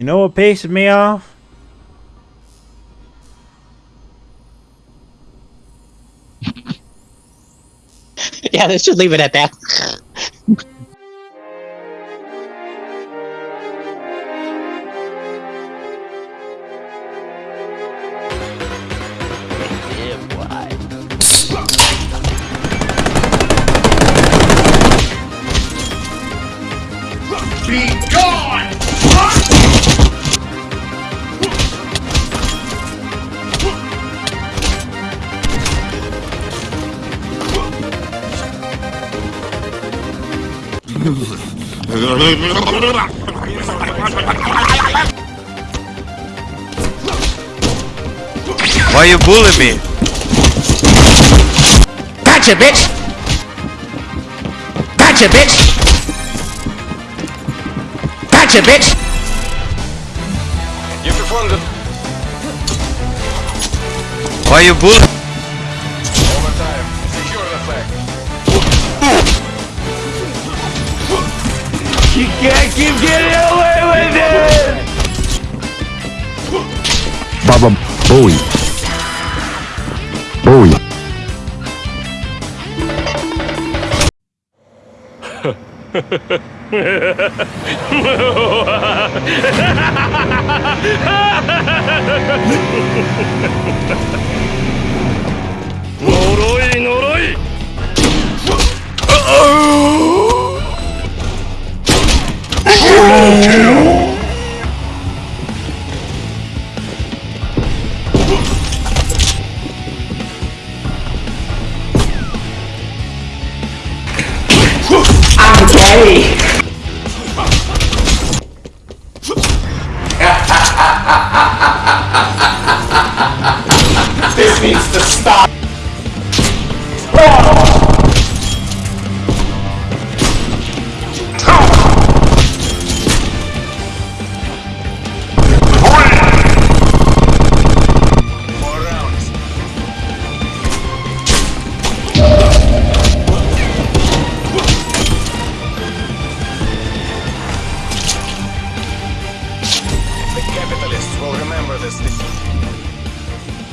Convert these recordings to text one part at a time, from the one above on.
You know what pisses me off? Yeah, let's just leave it at that. Why you bullying me? Gotcha, bitch! Gotcha, bitch! Gotcha, bitch! You performed it. Why you bullying? Overtime. Secure the flag. You can't keep getting away with it! Baba Booey. Booey. Four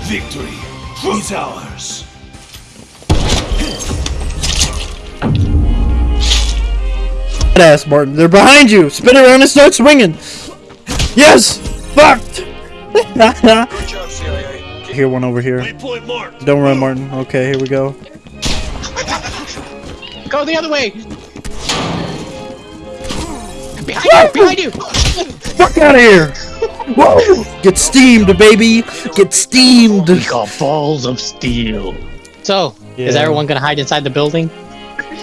Victory is ours. ass, Martin. They're behind you. Spin around and start swinging. Yes. Fucked. Good job, CIA. here, one over here. Don't run, Martin. Okay, here we go. Go the other way! Behind you! Behind you! Fuck out of here. Whoa. Get steamed, baby. Get steamed. We got balls of steel. So, is everyone gonna hide inside the building?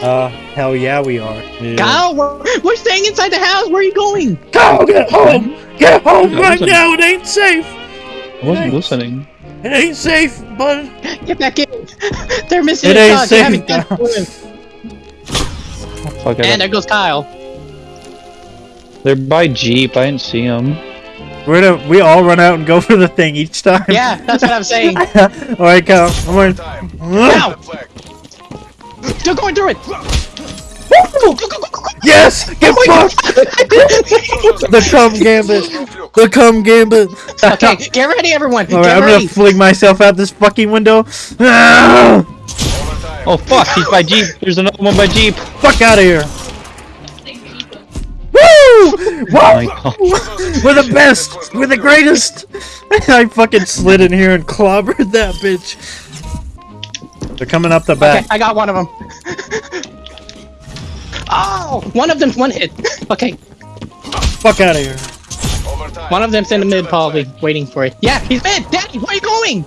Uh, hell yeah, we are. Yeah. Kyle, we're, we're staying inside the house. Where are you going? Go get home. Get home right listen. now. It ain't safe. I wasn't Thanks. listening. It ain't safe, bud. Get back in. They're missing It a ain't. They haven't safe done now. it. Fuck And it. there goes Kyle. They're by Jeep. I didn't see them. We're gonna we all run out and go for the thing each time. Yeah, that's what I'm saying. all right, go. I'm going. Time. Ow! The flag. They're going through it. Yes. Get oh fucked. the cum gambit. The cum gambit. Okay, get ready, everyone. All right, get I'm ready. gonna fling myself out this fucking window. Oh fuck! He's by Jeep. There's another one by Jeep. Fuck out of here. Woo! Oh. Whoa! We're the best. We're the greatest. I fucking slid in here and clobbered that bitch. They're coming up the Okay, back. I got one of them. oh, one of them's one hit. Okay, Fuck out of here. One of them's in the mid, Secure probably waiting for it. Yeah, he's mid. Daddy, where are you going?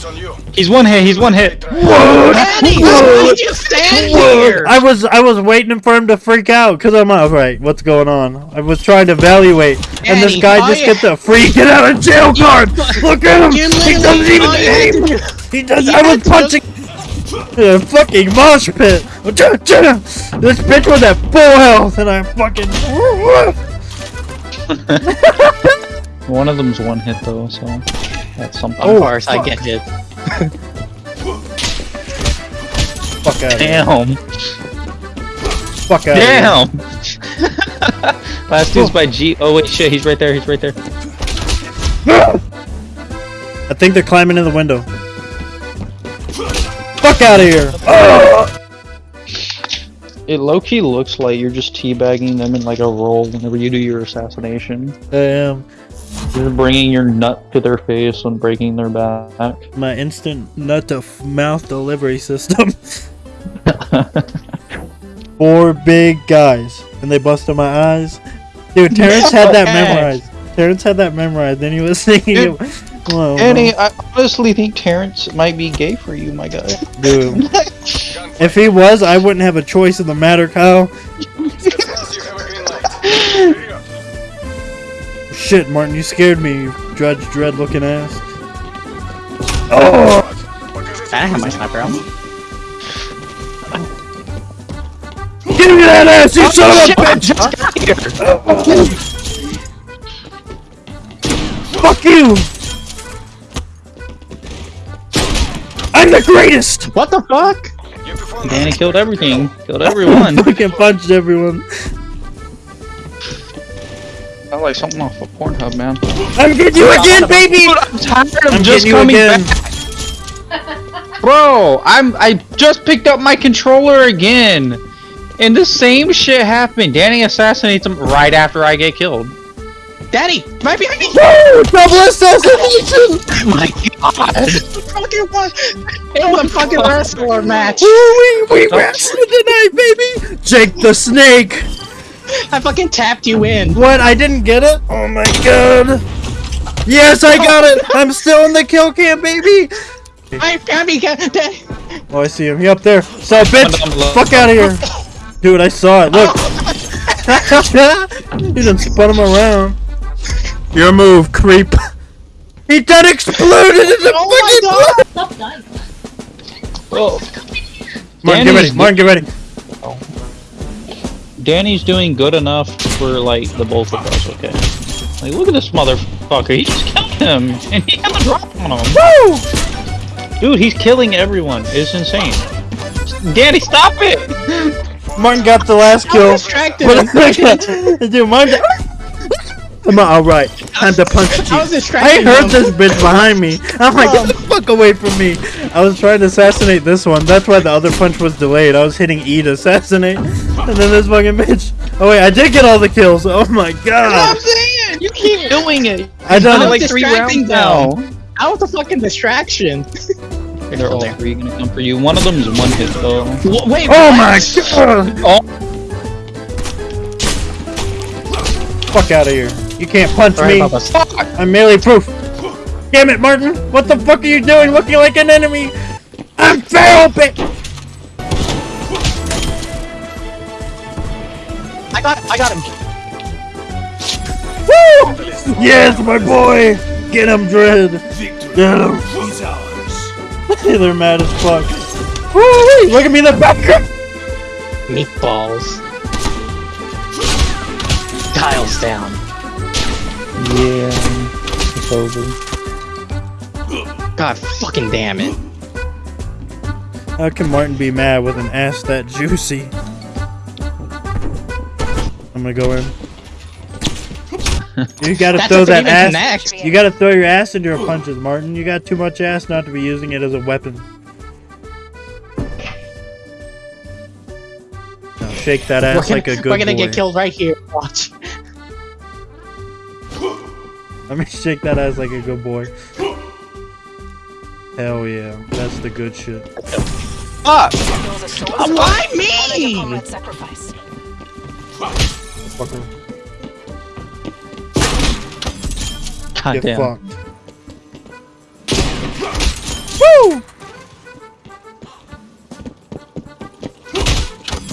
It's on you. He's one hit. He's one hit. Daddy, why did you stand here? I was I was waiting for him to freak out because I'm all right. What's going on? I was trying to evaluate, and this guy just gets a free get out of jail card. Look at him. He doesn't even aim. had He does. You I was punching a fucking mosh pit. This bitch was at full health, and I fucking. One of them's one hit though, so that's something. Of course, I get it. Fuck out of here. Damn! Fuck out of here. Damn! Last dude's by G. Oh wait, shit, he's right there. He's right there. I think they're climbing in the window. Fuck out of here! It low key looks like you're just teabagging them in like a roll whenever you do your assassination. Um, You're bringing your nut to their face and breaking their back. my instant nut to f- mouth delivery system. Four big guys, and they busted my eyes. Dude, Terrence had that Okay. memorized. Terrence had that memorized, and he was singing it. Whoa, Annie, I honestly think Terrence might be gay for you, my guy. dude. If he was, I wouldn't have a choice in the matter, Kyle. Shit, Martin, you scared me, you Judge Dredd looking ass. Oh! I have my sniper out. Give me that ass, you son of a bitch! Fuck you! I'm the greatest! What the fuck? Danny killed everything. Killed everyone. Fucking punched everyone. Sound like something off of Pornhub, man. I'm getting you again, baby! I'm tired of I'm just getting you coming again. back. Bro, I'm I just picked up my controller again. And the same shit happened. Danny assassinates him right after I get killed. Daddy, right behind me! Woo! Double assassination! Oh my god! fucking what? It was a fucking wrestler match. Woo, we, we wrestled tonight, baby! Jake the Snake! I fucking tapped you in. What? I didn't get it? Oh my god! Yes, I got it! I'm still in the kill cam, baby! I got me. Oh, I see him. He up there. So, bitch! One of them low. Fuck out of here! Dude, I saw it. Look! you done spun him around. Your move, creep. He done exploded into Oh my fucking god! Stop dying. Oh. Whoa. Martin, get ready. Danny's- Martin, get ready. Danny's doing good enough for like the both of us, okay? Like look at this motherfucker. He just killed him and he had the drop on him. Woo! Dude, he's killing everyone. It's insane. Danny, stop it! Martin got the last I kill. distracted. Dude, Martin. On, alright. Time to punch you. I was I heard this bitch behind me. I'm like, get the fuck away from me. I was trying to assassinate this one. That's why the other punch was delayed. I was hitting E to assassinate. And then this fucking bitch. Oh wait, I did get all the kills. Oh my god. I'm saying you keep doing it. I done I'm it. like three distracting rounds now. them. I was a fucking distraction. They're all three gonna come for you. One of them is one hit though. W- Wait. Oh what? my god. Oh, Fuck out of here. You can't punch Sorry me. about. I'm merely proof. Damn it, Martin. What the fuck are you doing looking like an enemy? I'm feral, bitch. I got. I got him. Woo! Yes, my boy. Get him, Dread. Victory Get him. is ours. They're mad as fuck. Woo! Look at me in the back. Meatballs. Tiles down. yeah. It's over. God fucking damn it. How can Martin be mad with an ass that juicy? I'm gonna go in. You gotta throw that ass. connect. You gotta throw your ass into your punches, Martin. You got too much ass not to be using it as a weapon. Now shake that ass gonna, like a good we're gonna boy. get killed right here. Watch. Let me shake that ass like a good boy. Hell yeah, that's the good shit. Ah! Fuck! Why me? Sacrifice. Fucker, God get damn. fucked. Woo!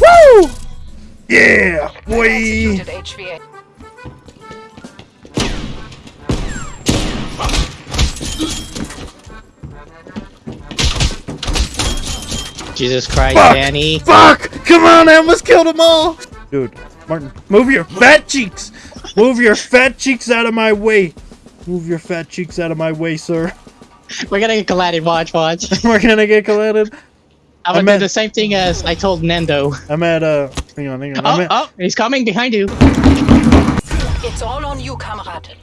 Woo! Yeah, boy! Jesus Christ, Fuck. Danny. Fuck! Come on, I almost killed them all! Dude, Martin, move your fat cheeks! Move your fat cheeks out of my way! Move your fat cheeks out of my way, sir. We're gonna get collided. Watch, watch. We're gonna get collided. I'm gonna I'm do at- the same thing as I told Nendo. I'm at, uh, hang on, hang on. I'm Oh, at, oh, he's coming behind you. It's all on you, comrade.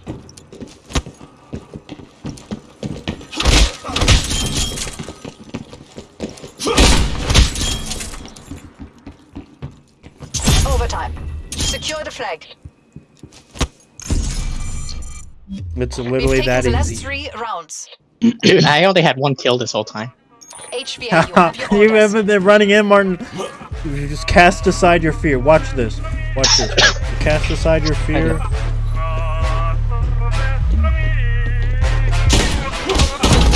Overtime. Secure the flag. It's We've literally taken that the last easy. three rounds. Dude, I only had one kill this whole time. HVA, you you haven't been running in, Martin. You just cast aside your fear. Watch this. Watch this. You cast aside your fear.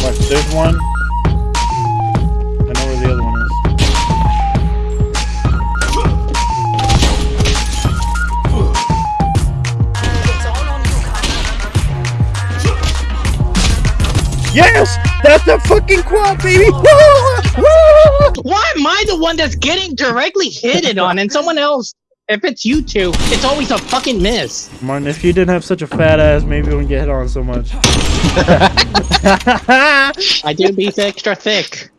Watch, there's one. Yes! That's the fucking quad, baby! Woo! Woo! Why am I the one that's getting directly hit it on and someone else? If it's you two, it's always a fucking miss. Martin, if you didn't have such a fat ass, maybe we wouldn't get hit on so much. I do be extra thick.